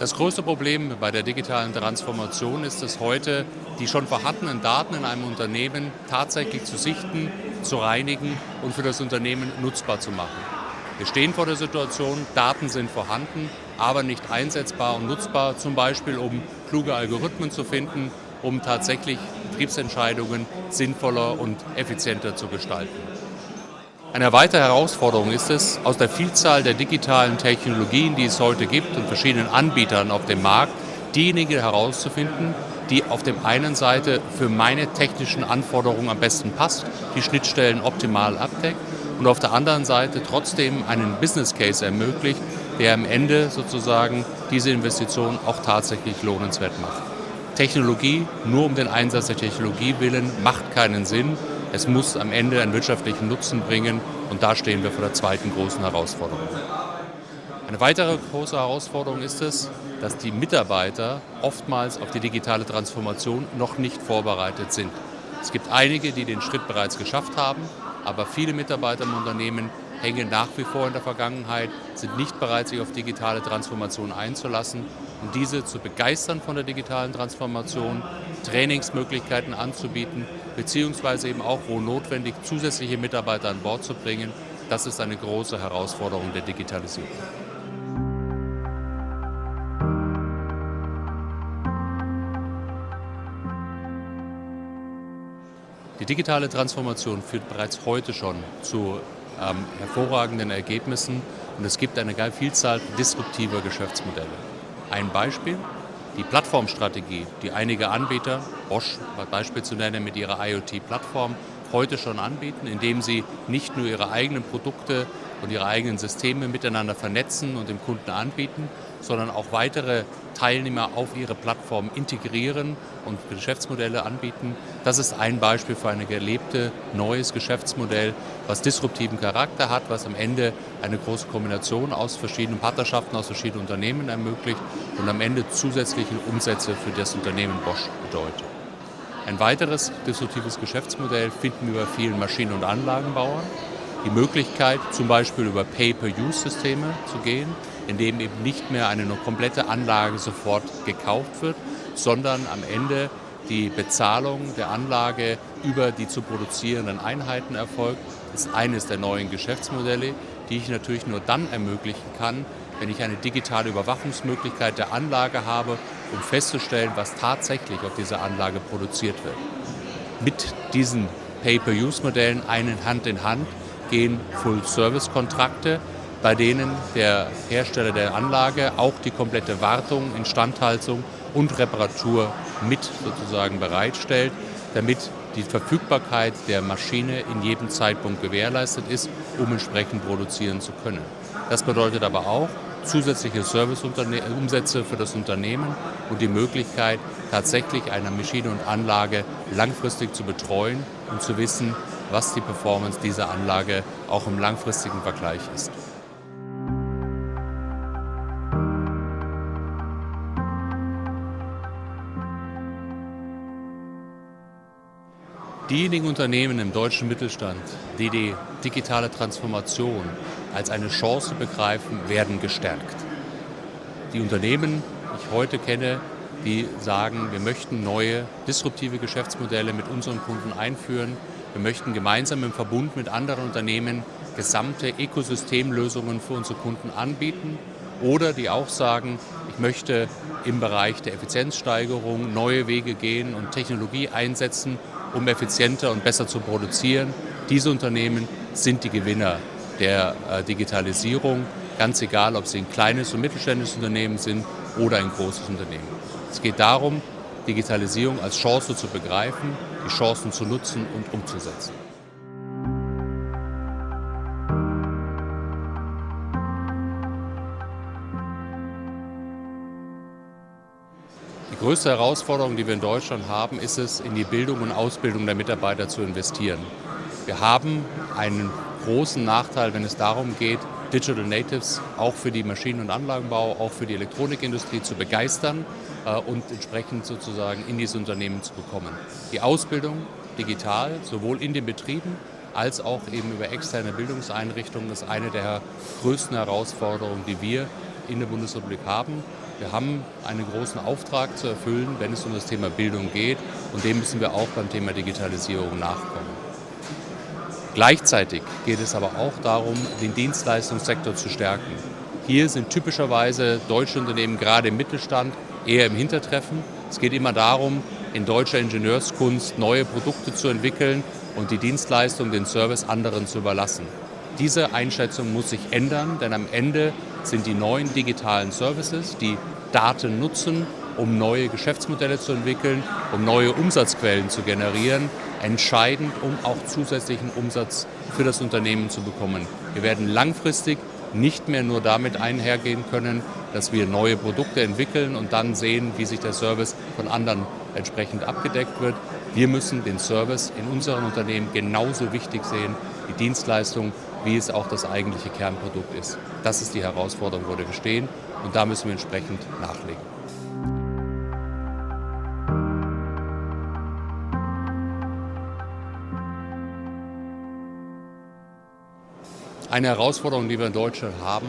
Das größte Problem bei der digitalen Transformation ist es heute, die schon vorhandenen Daten in einem Unternehmen tatsächlich zu sichten, zu reinigen und für das Unternehmen nutzbar zu machen. Wir stehen vor der Situation, Daten sind vorhanden, aber nicht einsetzbar und nutzbar, zum Beispiel um kluge Algorithmen zu finden, um tatsächlich Betriebsentscheidungen sinnvoller und effizienter zu gestalten. Eine weitere Herausforderung ist es, aus der Vielzahl der digitalen Technologien, die es heute gibt und verschiedenen Anbietern auf dem Markt, diejenigen herauszufinden, die auf der einen Seite für meine technischen Anforderungen am besten passt, die Schnittstellen optimal abdeckt und auf der anderen Seite trotzdem einen Business Case ermöglicht, der am Ende sozusagen diese Investition auch tatsächlich lohnenswert macht. Technologie nur um den Einsatz der Technologie willen macht keinen Sinn, es muss am Ende einen wirtschaftlichen Nutzen bringen und da stehen wir vor der zweiten großen Herausforderung. Eine weitere große Herausforderung ist es, dass die Mitarbeiter oftmals auf die digitale Transformation noch nicht vorbereitet sind. Es gibt einige, die den Schritt bereits geschafft haben, aber viele Mitarbeiter im Unternehmen hängen nach wie vor in der Vergangenheit, sind nicht bereit, sich auf digitale Transformation einzulassen und diese zu begeistern von der digitalen Transformation, Trainingsmöglichkeiten anzubieten, beziehungsweise eben auch, wo notwendig, zusätzliche Mitarbeiter an Bord zu bringen. Das ist eine große Herausforderung der Digitalisierung. Die digitale Transformation führt bereits heute schon zu ähm, hervorragenden Ergebnissen und es gibt eine Vielzahl disruptiver Geschäftsmodelle. Ein Beispiel, die Plattformstrategie, die einige Anbieter, Bosch als Beispiel zu nennen, mit ihrer IoT-Plattform heute schon anbieten, indem sie nicht nur ihre eigenen Produkte und ihre eigenen Systeme miteinander vernetzen und dem Kunden anbieten, sondern auch weitere Teilnehmer auf ihre Plattform integrieren und Geschäftsmodelle anbieten. Das ist ein Beispiel für ein gelebte neues Geschäftsmodell, was disruptiven Charakter hat, was am Ende eine große Kombination aus verschiedenen Partnerschaften, aus verschiedenen Unternehmen ermöglicht und am Ende zusätzliche Umsätze für das Unternehmen Bosch bedeutet. Ein weiteres disruptives Geschäftsmodell finden wir bei vielen Maschinen- und Anlagenbauern. Die Möglichkeit, zum Beispiel über Pay-per-Use-Systeme zu gehen, in dem eben nicht mehr eine komplette Anlage sofort gekauft wird, sondern am Ende die Bezahlung der Anlage über die zu produzierenden Einheiten erfolgt, ist eines der neuen Geschäftsmodelle, die ich natürlich nur dann ermöglichen kann, wenn ich eine digitale Überwachungsmöglichkeit der Anlage habe, um festzustellen, was tatsächlich auf dieser Anlage produziert wird. Mit diesen Pay-per-Use-Modellen einen Hand in Hand gehen Full-Service-Kontrakte, bei denen der Hersteller der Anlage auch die komplette Wartung, Instandhaltung und Reparatur mit sozusagen bereitstellt, damit die Verfügbarkeit der Maschine in jedem Zeitpunkt gewährleistet ist, um entsprechend produzieren zu können. Das bedeutet aber auch zusätzliche Serviceumsätze für das Unternehmen und die Möglichkeit, tatsächlich eine Maschine und Anlage langfristig zu betreuen und zu wissen, was die Performance dieser Anlage auch im langfristigen Vergleich ist. Diejenigen Unternehmen im deutschen Mittelstand, die die digitale Transformation als eine Chance begreifen, werden gestärkt. Die Unternehmen, die ich heute kenne, die sagen, wir möchten neue disruptive Geschäftsmodelle mit unseren Kunden einführen. Wir möchten gemeinsam im Verbund mit anderen Unternehmen gesamte Ökosystemlösungen für unsere Kunden anbieten. Oder die auch sagen, möchte im Bereich der Effizienzsteigerung neue Wege gehen und Technologie einsetzen, um effizienter und besser zu produzieren. Diese Unternehmen sind die Gewinner der äh, Digitalisierung, ganz egal, ob sie ein kleines und mittelständisches Unternehmen sind oder ein großes Unternehmen. Es geht darum, Digitalisierung als Chance zu begreifen, die Chancen zu nutzen und umzusetzen. Größte Herausforderung, die wir in Deutschland haben, ist es, in die Bildung und Ausbildung der Mitarbeiter zu investieren. Wir haben einen großen Nachteil, wenn es darum geht, Digital Natives auch für die Maschinen- und Anlagenbau, auch für die Elektronikindustrie zu begeistern äh, und entsprechend sozusagen in diese Unternehmen zu bekommen. Die Ausbildung digital, sowohl in den Betrieben als auch eben über externe Bildungseinrichtungen, ist eine der größten Herausforderungen, die wir in der Bundesrepublik haben. Wir haben einen großen Auftrag zu erfüllen, wenn es um das Thema Bildung geht und dem müssen wir auch beim Thema Digitalisierung nachkommen. Gleichzeitig geht es aber auch darum, den Dienstleistungssektor zu stärken. Hier sind typischerweise deutsche Unternehmen gerade im Mittelstand eher im Hintertreffen. Es geht immer darum, in deutscher Ingenieurskunst neue Produkte zu entwickeln und die Dienstleistung, den Service anderen zu überlassen. Diese Einschätzung muss sich ändern, denn am Ende sind die neuen digitalen Services, die Daten nutzen, um neue Geschäftsmodelle zu entwickeln, um neue Umsatzquellen zu generieren, entscheidend, um auch zusätzlichen Umsatz für das Unternehmen zu bekommen. Wir werden langfristig nicht mehr nur damit einhergehen können, dass wir neue Produkte entwickeln und dann sehen, wie sich der Service von anderen entsprechend abgedeckt wird. Wir müssen den Service in unseren Unternehmen genauso wichtig sehen, die Dienstleistung, wie es auch das eigentliche Kernprodukt ist. Das ist die Herausforderung, wo wir stehen und da müssen wir entsprechend nachlegen. Eine Herausforderung, die wir in Deutschland haben,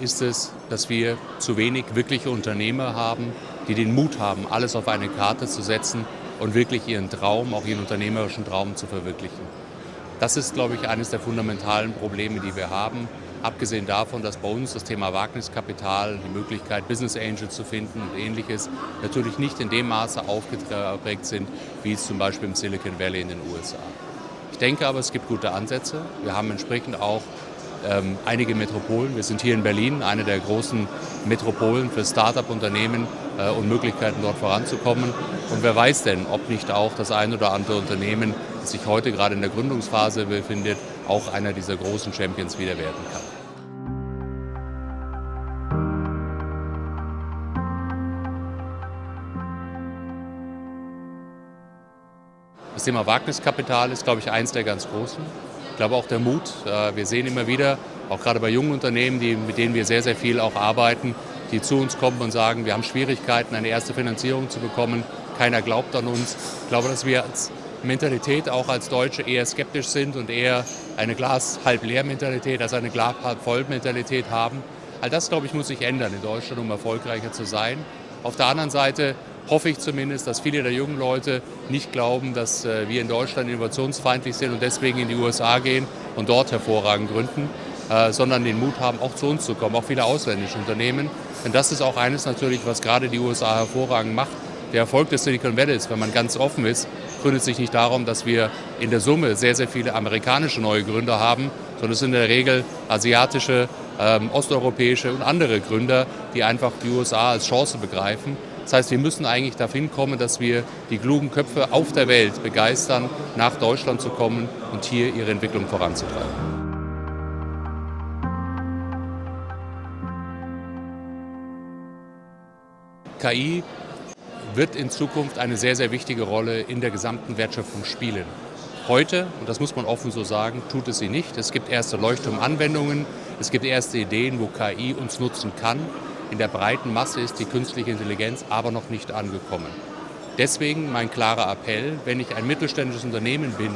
ist es, dass wir zu wenig wirkliche Unternehmer haben, die den Mut haben, alles auf eine Karte zu setzen und wirklich ihren Traum, auch ihren unternehmerischen Traum zu verwirklichen. Das ist, glaube ich, eines der fundamentalen Probleme, die wir haben. Abgesehen davon, dass bei uns das Thema Wagniskapital, die Möglichkeit, Business Angels zu finden und ähnliches, natürlich nicht in dem Maße aufgeprägt sind, wie es zum Beispiel im Silicon Valley in den USA. Ich denke aber, es gibt gute Ansätze. Wir haben entsprechend auch ähm, einige Metropolen. Wir sind hier in Berlin, eine der großen Metropolen für Start-up-Unternehmen äh, und Möglichkeiten dort voranzukommen. Und wer weiß denn, ob nicht auch das ein oder andere Unternehmen, sich heute gerade in der Gründungsphase befindet, auch einer dieser großen Champions wieder werden kann. Das Thema Wagniskapital ist, glaube ich, eins der ganz großen glaube auch der Mut. Äh, wir sehen immer wieder, auch gerade bei jungen Unternehmen, die, mit denen wir sehr, sehr viel auch arbeiten, die zu uns kommen und sagen, wir haben Schwierigkeiten, eine erste Finanzierung zu bekommen. Keiner glaubt an uns. Ich glaube, dass wir als Mentalität auch als Deutsche eher skeptisch sind und eher eine Glas halb leer Mentalität als eine Glas halb voll Mentalität haben. All das, glaube ich, muss sich ändern in Deutschland, um erfolgreicher zu sein. Auf der anderen Seite hoffe ich zumindest, dass viele der jungen Leute nicht glauben, dass äh, wir in Deutschland innovationsfeindlich sind und deswegen in die USA gehen und dort hervorragend gründen, äh, sondern den Mut haben, auch zu uns zu kommen, auch viele ausländische Unternehmen. Denn das ist auch eines natürlich, was gerade die USA hervorragend macht. Der Erfolg des Silicon Valley ist, wenn man ganz offen ist, gründet sich nicht darum, dass wir in der Summe sehr, sehr viele amerikanische neue Gründer haben, sondern es sind in der Regel asiatische, ähm, osteuropäische und andere Gründer, die einfach die USA als Chance begreifen das heißt, wir müssen eigentlich dahin kommen, dass wir die klugen Köpfe auf der Welt begeistern, nach Deutschland zu kommen und hier ihre Entwicklung voranzutreiben. KI wird in Zukunft eine sehr, sehr wichtige Rolle in der gesamten Wertschöpfung spielen. Heute, und das muss man offen so sagen, tut es sie nicht. Es gibt erste Leuchtturmanwendungen, es gibt erste Ideen, wo KI uns nutzen kann. In der breiten Masse ist die künstliche Intelligenz aber noch nicht angekommen. Deswegen mein klarer Appell, wenn ich ein mittelständisches Unternehmen bin,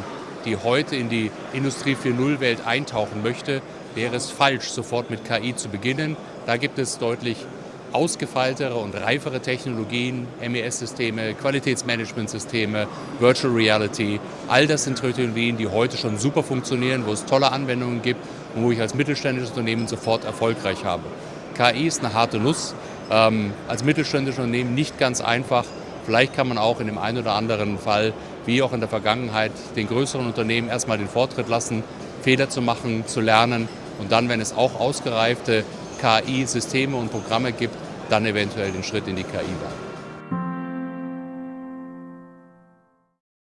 die heute in die Industrie 4.0 Welt eintauchen möchte, wäre es falsch, sofort mit KI zu beginnen. Da gibt es deutlich ausgefeiltere und reifere Technologien, MES-Systeme, Qualitätsmanagementsysteme, Virtual Reality. All das sind Technologien, die heute schon super funktionieren, wo es tolle Anwendungen gibt und wo ich als mittelständisches Unternehmen sofort erfolgreich habe. KI ist eine harte Nuss, ähm, als mittelständisches Unternehmen nicht ganz einfach. Vielleicht kann man auch in dem einen oder anderen Fall, wie auch in der Vergangenheit, den größeren Unternehmen erstmal den Vortritt lassen, Fehler zu machen, zu lernen und dann, wenn es auch ausgereifte KI-Systeme und Programme gibt, dann eventuell den Schritt in die KI wagen.